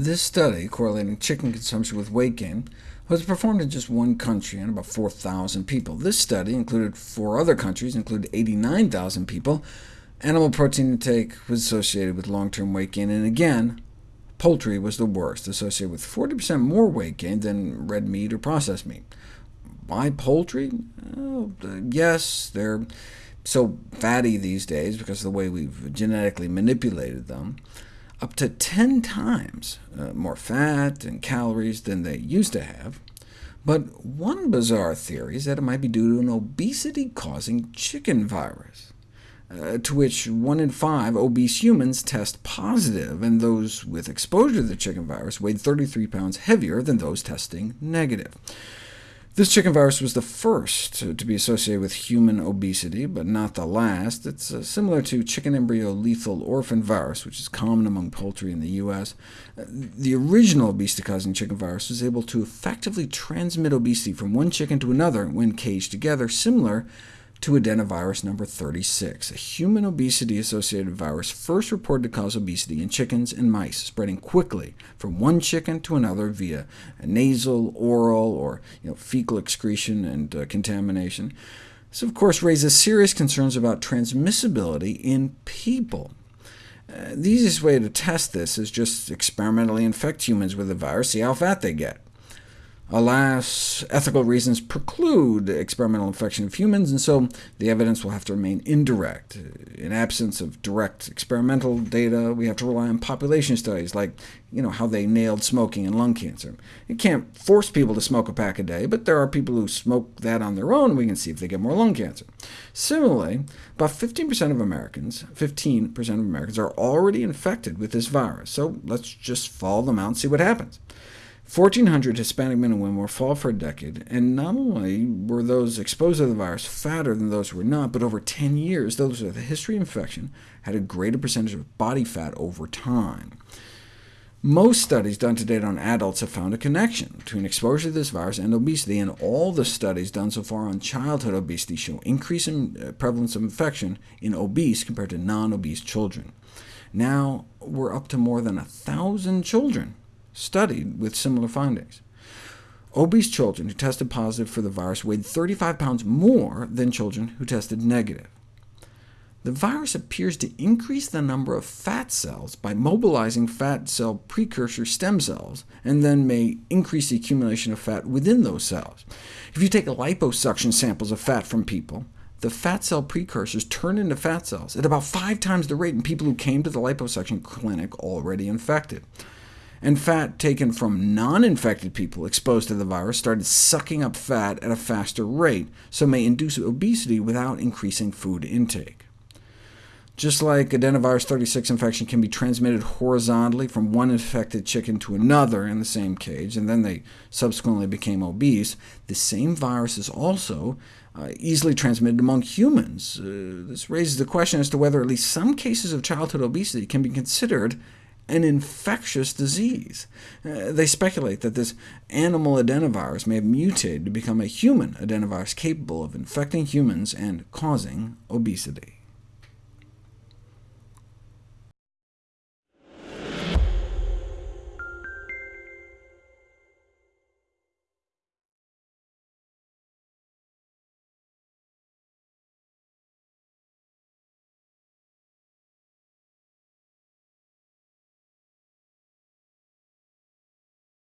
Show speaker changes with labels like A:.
A: This study, correlating chicken consumption with weight gain, was performed in just one country and about 4,000 people. This study included four other countries, included 89,000 people. Animal protein intake was associated with long-term weight gain, and again, poultry was the worst, associated with 40% more weight gain than red meat or processed meat. Why poultry? Oh, yes, they're so fatty these days because of the way we've genetically manipulated them up to 10 times uh, more fat and calories than they used to have. But one bizarre theory is that it might be due to an obesity-causing chicken virus, uh, to which 1 in 5 obese humans test positive, and those with exposure to the chicken virus weighed 33 pounds heavier than those testing negative. This chicken virus was the first to be associated with human obesity, but not the last. It's uh, similar to chicken embryo lethal orphan virus, which is common among poultry in the U.S. Uh, the original obesity-causing chicken virus was able to effectively transmit obesity from one chicken to another when caged together, similar to adenovirus number 36, a human obesity-associated virus first reported to cause obesity in chickens and mice, spreading quickly from one chicken to another via nasal, oral, or you know, fecal excretion and uh, contamination. This, of course, raises serious concerns about transmissibility in people. Uh, the easiest way to test this is just experimentally infect humans with the virus, see how fat they get. Alas, ethical reasons preclude experimental infection of humans, and so the evidence will have to remain indirect. In absence of direct experimental data, we have to rely on population studies, like you know, how they nailed smoking and lung cancer. You can't force people to smoke a pack a day, but there are people who smoke that on their own, we can see if they get more lung cancer. Similarly, about 15% of Americans, 15% of Americans are already infected with this virus, so let's just follow them out and see what happens. 1,400 Hispanic men and women were followed for a decade, and not only were those exposed to the virus fatter than those who were not, but over 10 years, those with a history of infection had a greater percentage of body fat over time. Most studies done to date on adults have found a connection between exposure to this virus and obesity, and all the studies done so far on childhood obesity show increase in uh, prevalence of infection in obese compared to non-obese children. Now we're up to more than 1,000 children studied with similar findings. Obese children who tested positive for the virus weighed 35 pounds more than children who tested negative. The virus appears to increase the number of fat cells by mobilizing fat cell precursor stem cells, and then may increase the accumulation of fat within those cells. If you take liposuction samples of fat from people, the fat cell precursors turn into fat cells at about five times the rate in people who came to the liposuction clinic already infected and fat taken from non-infected people exposed to the virus started sucking up fat at a faster rate, so may induce obesity without increasing food intake. Just like adenovirus 36 infection can be transmitted horizontally from one infected chicken to another in the same cage, and then they subsequently became obese, the same virus is also uh, easily transmitted among humans. Uh, this raises the question as to whether at least some cases of childhood obesity can be considered an infectious disease. Uh, they speculate that this animal adenovirus may have mutated to become a human adenovirus capable of infecting humans and causing obesity.